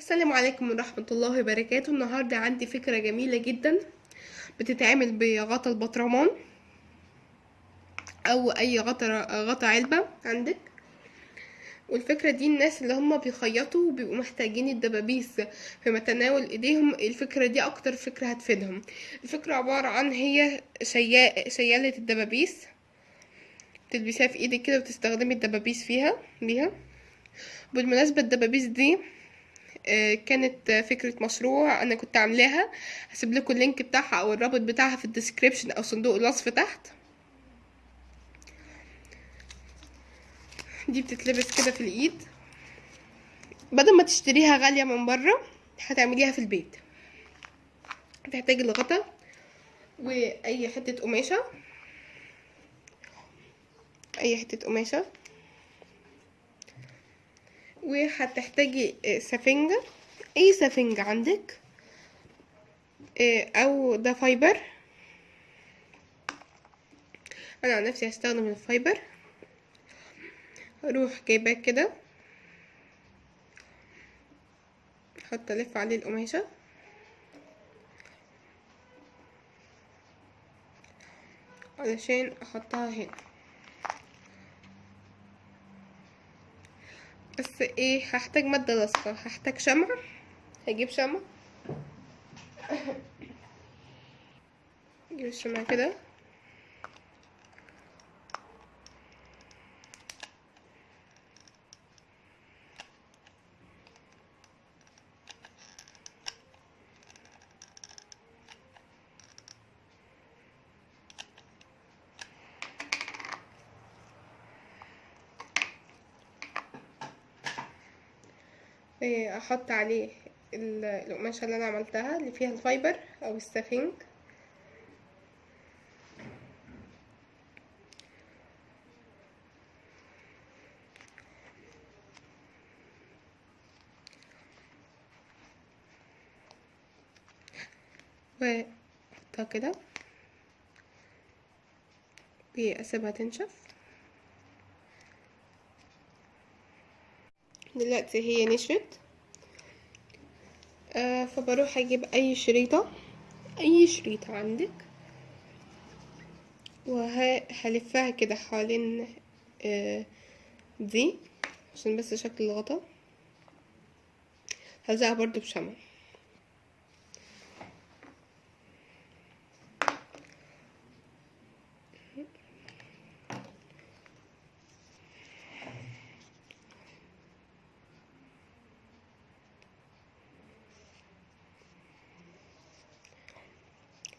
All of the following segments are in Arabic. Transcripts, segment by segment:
السلام عليكم ورحمة الله وبركاته. النهاردة عندي فكرة جميلة جدا بتتعمل بغطا البطرمان أو أي غطا غطا علبة عندك. والفكرة دي الناس اللي هم بيخيطوا وبيبقوا محتاجين الدبابيس في متناول إيديهم الفكرة دي أكتر فكرة هتفيدهم. الفكرة عبارة عن هي شيا... شيالة الدبابيس. تلبسيها في إيدك كده وتستخدمي الدبابيس فيها بيها. بالمناسبة الدبابيس دي كانت فكرة مشروع أنا كنت عاملاها. هسيب لكم ال link بتاعها أو الرابط بتاعها في ال description أو صندوق الوصف تحت. دي بتتلبس كده في الإيد. بدل ما تشتريها غالية من بره هتعمليها في البيت. هتحتاجي الغطا وأي حتة قماشة. أي حتة قماشة. وهتحتاجي سفنجة أي سفنجة عندك أو ده fiber أنا عن نفسي هستخدم ال fiber أروح جايباه كده. أحط ألف عليه القماشة. علشان أحطها هنا. بس إيه هحتاج مادة لاصقة هحتاج شمع هجيب شمع أجيب الشمع كده. أحط عليه ال- القماشة اللي أنا عملتها اللي فيها الفايبر أو السفنج. واحطها كده. واسيبها تنشف. دلوقتي هي نشفت. آه فبروح أجيب أي شريطة. أي شريطة عندك. وهلفها كده حوالين آه دي عشان بس شكل الغطا. هلزقها برضو بشمع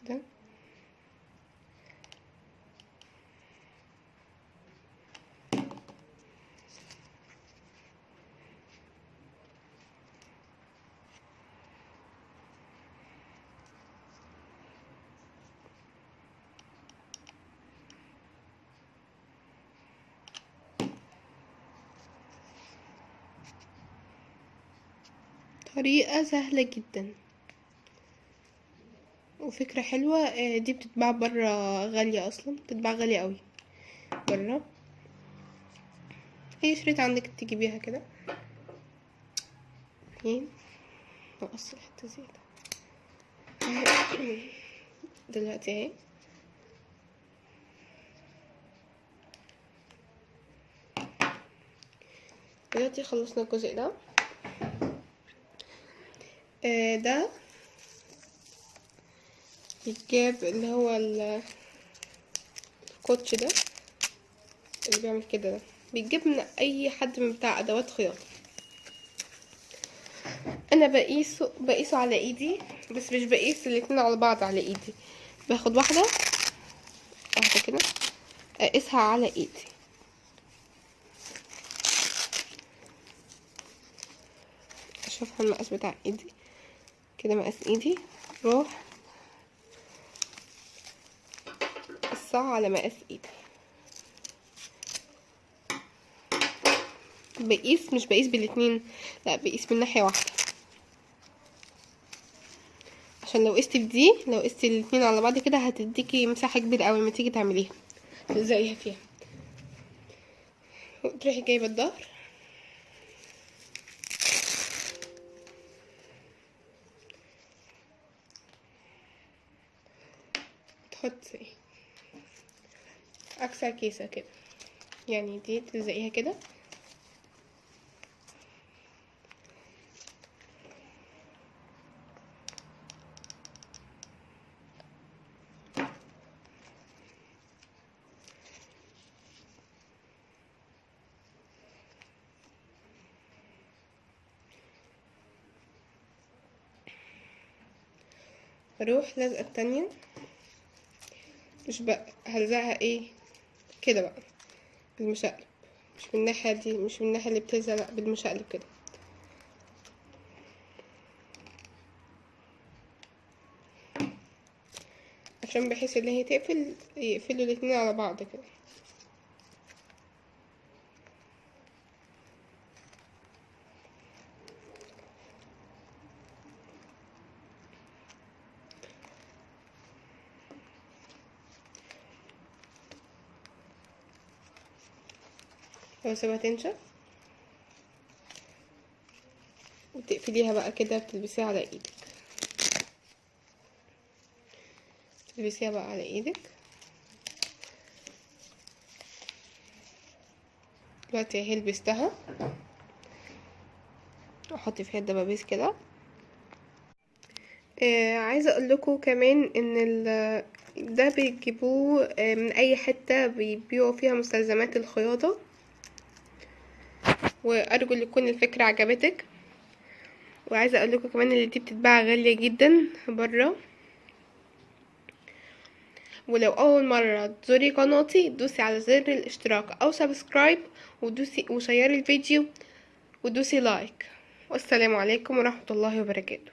كده طريقة سهلة جدا. وفكرة حلوة آه، دي بتتباع برا غالية أصلا بتتباع غالية قوي. برا. أي شريط عندك تجيبيها كده. اتنين نقص حتة زيادة. دلوقتي أهي. دلوقتي خلصنا الجزء ده. ده بيتجاب اللي هو ال- الكوتش ده اللي بيعمل كده ده. بيتجاب من أي حد من بتاع أدوات خياطة. أنا بقيسه بقيسه على إيدي بس مش بقيس الاتنين على بعض على إيدي. باخد واحدة واحدة كده أقيسها على إيدي. أشوفها المقاس بتاع إيدي. كده مقاس ايدي. روح قصها على مقاس ايدي. بقيس مش بقيس بالاتنين لا بقيس من ناحية واحدة. عشان لو قستي بدي لو قستي الاتنين على بعض كده هتديكي مساحة كبيرة أوي لما تيجي تعمليها. تلزقيها فيها. تروحي جايبة الظهر. حطي اكسر كيسة كده. يعني دي تلزقيها كده. أروح لازقة التانية. مش بقى هلزقها إيه؟ كده بقى بالمشقلب. مش من الناحية دي مش من الناحية اللي بتلزق لأ بالمشقلب كده. عشان بحيث ان هي تقفل يقفلوا الاتنين على بعض كده. واسيبها تنشف وتقفليها بقى كده بتلبسيها على إيدك. تلبسيها بقى على إيدك. دلوقتي اهي لبستها. أحط فيها الدبابيس كده. آه عايزة أقول لكم كمان ان ده بيجيبوه آه من اي حتة بيبيعوا فيها مستلزمات الخياطة. وأرجو ان تكون الفكرة عجبتك. وعايزة أقول لكم كمان إن دي بتتباع غالية جدا بره ولو أول مرة تزوري قناتي دوسي على زر الاشتراك أو subscribe ودوسي وشيري الفيديو ودوسي like. والسلام عليكم ورحمة الله وبركاته.